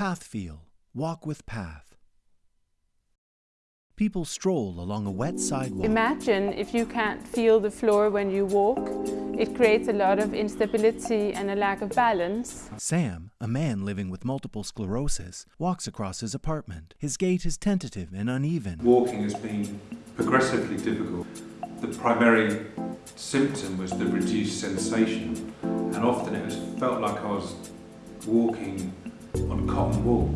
Pathfeel, walk with path. People stroll along a wet sidewalk. Imagine if you can't feel the floor when you walk. It creates a lot of instability and a lack of balance. Sam, a man living with multiple sclerosis, walks across his apartment. His gait is tentative and uneven. Walking has been progressively difficult. The primary symptom was the reduced sensation, and often it was felt like I was walking on cotton wool.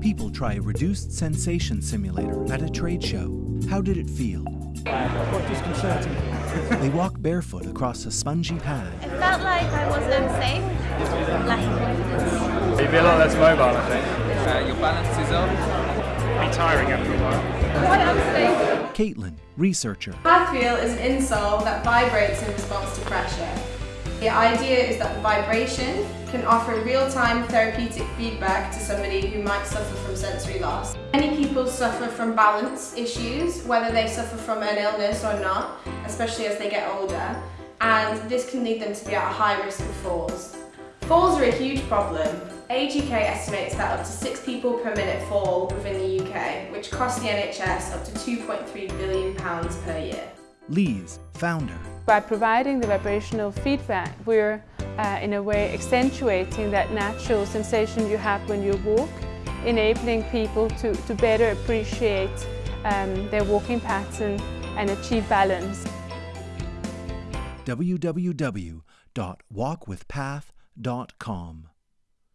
People try a reduced sensation simulator at a trade show. How did it feel? Quite disconcerting. They walk barefoot across a spongy pad. It felt like I wasn't safe, lacking. You'd be a lot less mobile, I think. Uh, your balance is off. Be tiring after a while. Quite unstable. Caitlin, researcher. Pathfeel is an insole that vibrates in response to pressure. The idea is that vibration can offer real-time therapeutic feedback to somebody who might suffer from sensory loss. Many people suffer from balance issues, whether they suffer from an illness or not, especially as they get older, and this can lead them to be at a high risk of falls. Falls are a huge problem. Age UK estimates that up to six people per minute fall within the UK, which costs the NHS up to £2.3 billion per year. Lise, founder. By providing the vibrational feedback, we're uh, in a way accentuating that natural sensation you have when you walk, enabling people to, to better appreciate um, their walking pattern and achieve balance. www.walkwithpath.com